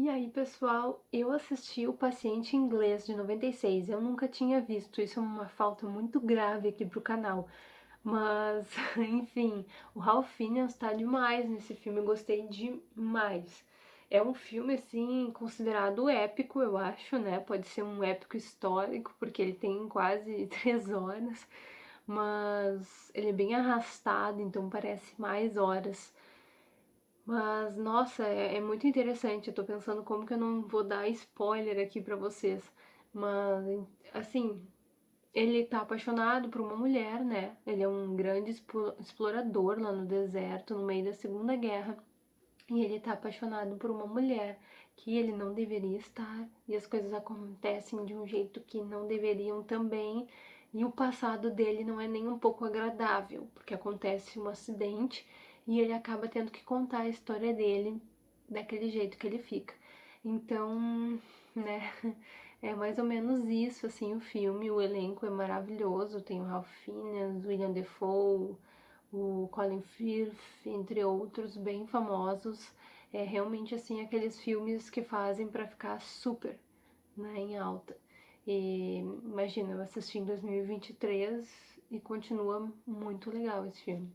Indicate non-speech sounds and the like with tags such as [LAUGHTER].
E aí, pessoal, eu assisti O Paciente Inglês de 96. Eu nunca tinha visto, isso é uma falta muito grave aqui pro canal. Mas, [LAUGHS] enfim, o Ralph Fiennes tá demais nesse filme, eu gostei demais. É um filme, assim, considerado épico, eu acho, né? Pode ser um épico histórico, porque ele tem quase [LAUGHS] três horas, mas ele é bem arrastado, então parece mais horas. Mas, nossa, é, é, muito interessante. Eu tô pensando como que eu não vou dar spoiler aqui pra vocês. Mas, assim, ele tá apaixonado por uma mulher, né? Ele é um grande explorador lá no deserto, no meio da Segunda Guerra. E ele tá apaixonado por uma mulher que ele não deveria estar. E as coisas acontecem de um jeito que não deveriam também. E o passado dele não é nem um pouco agradável, porque acontece um acidente e ele acaba tendo que contar a história dele daquele jeito que ele fica. Então, né, [LAUGHS] é mais ou menos isso, assim, o filme, o elenco é maravilhoso, tem o Ralph Fiennes, William Defoe, o Colin Firth, entre outros, bem famosos. É realmente, assim, aqueles filmes que fazem para ficar super, né, em alta. E imagina, eu assisti em 2023 e continua muito legal esse filme.